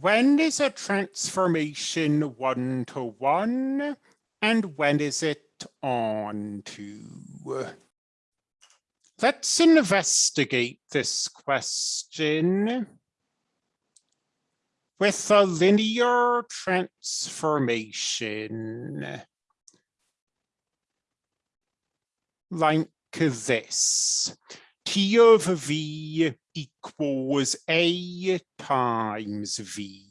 when is a transformation one to one and when is it on to? Let's investigate this question with a linear transformation like this. T of V equals A times V.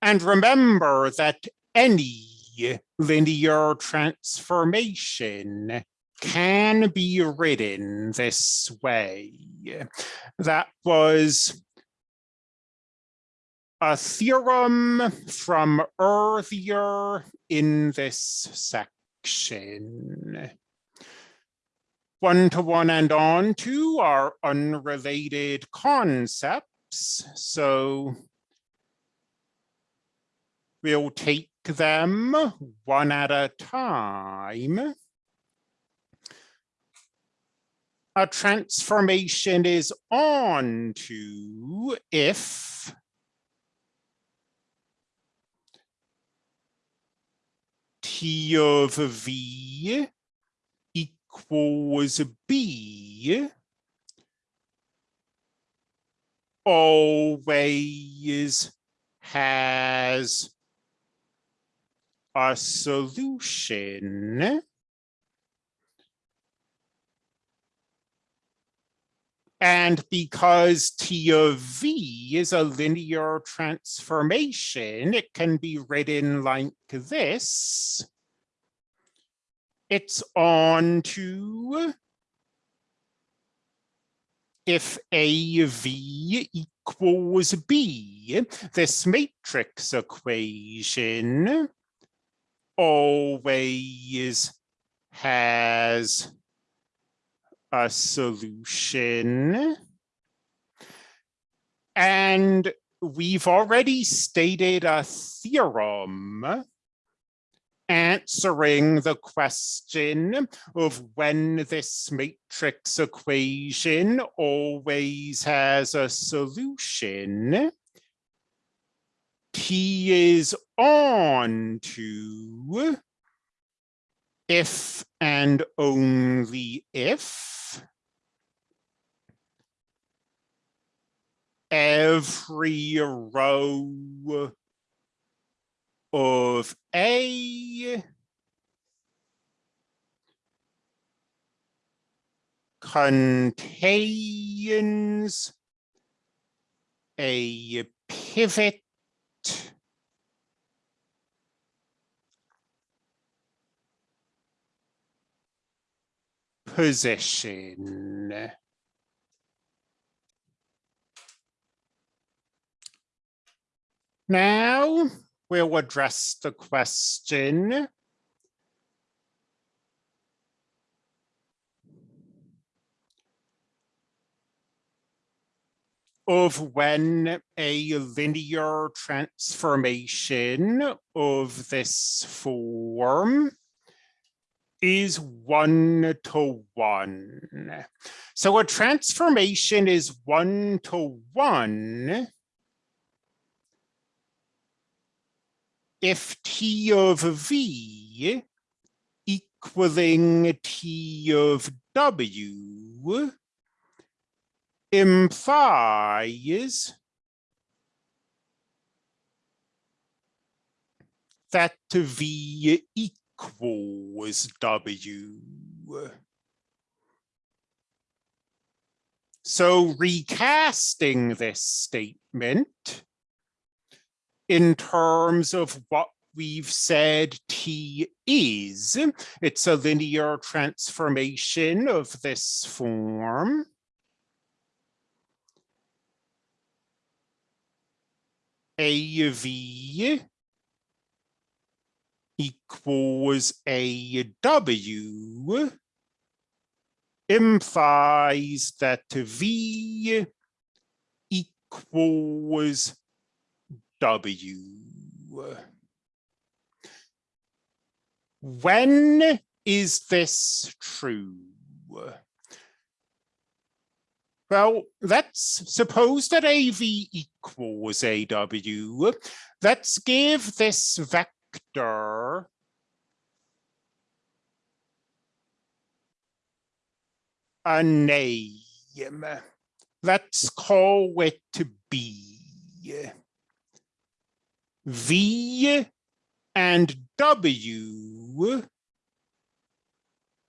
And remember that any linear transformation can be written this way. That was a theorem from earlier in this section. One-to-one -one and on to are unrelated concepts, so we'll take them one at a time. A transformation is on to if T of V equals B always has a solution. And because T of V is a linear transformation, it can be written like this it's on to if AV equals B, this matrix equation always has a solution. And we've already stated a theorem answering the question of when this matrix equation always has a solution. T is on to if and only if every row of A contains a pivot position. Now, we'll address the question of when a linear transformation of this form is one to one. So a transformation is one to one if T of V equaling T of W implies that V equals W. So recasting this statement, in terms of what we've said T is. It's a linear transformation of this form. AV equals AW implies that V equals W. When is this true? Well, let's suppose that AV equals AW. Let's give this vector a name. Let's call it B. V and W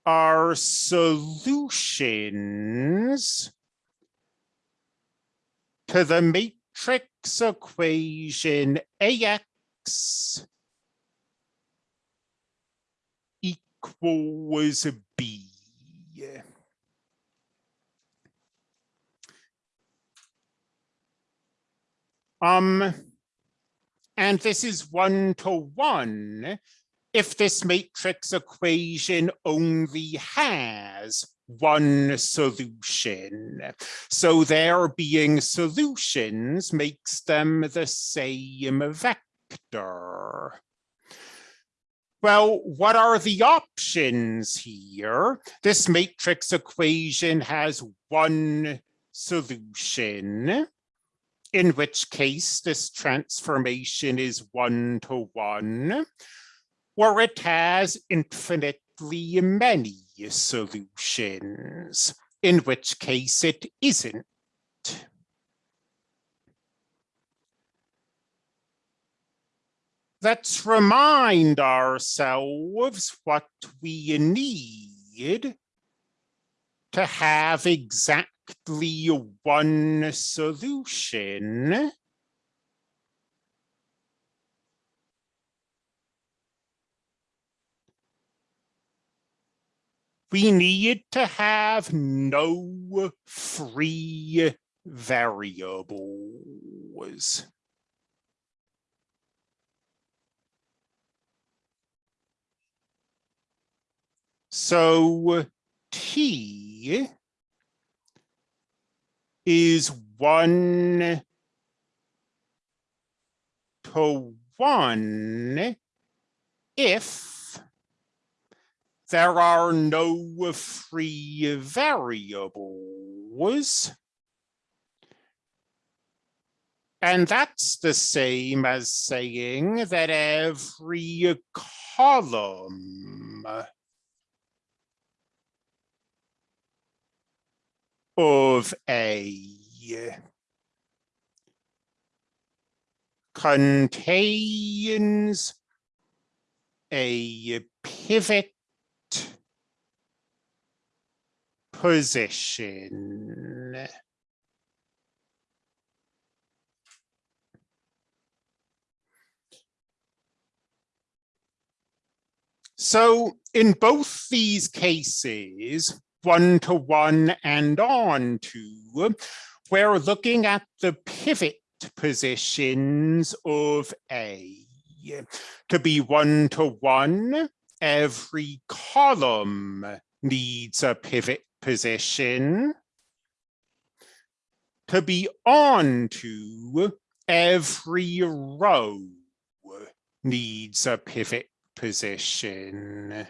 are solutions to the matrix equation AX equals B. Um, and this is one to one if this matrix equation only has one solution. So there being solutions makes them the same vector. Well, what are the options here? This matrix equation has one solution in which case this transformation is one to one, or it has infinitely many solutions, in which case it isn't. Let's remind ourselves what we need to have exactly one solution. We need to have no free variables. So T is one to one if there are no free variables. And that's the same as saying that every column of a contains a pivot position. So in both these cases, one to one and on to, we're looking at the pivot positions of A. To be one to one, every column needs a pivot position. To be on to, every row needs a pivot position.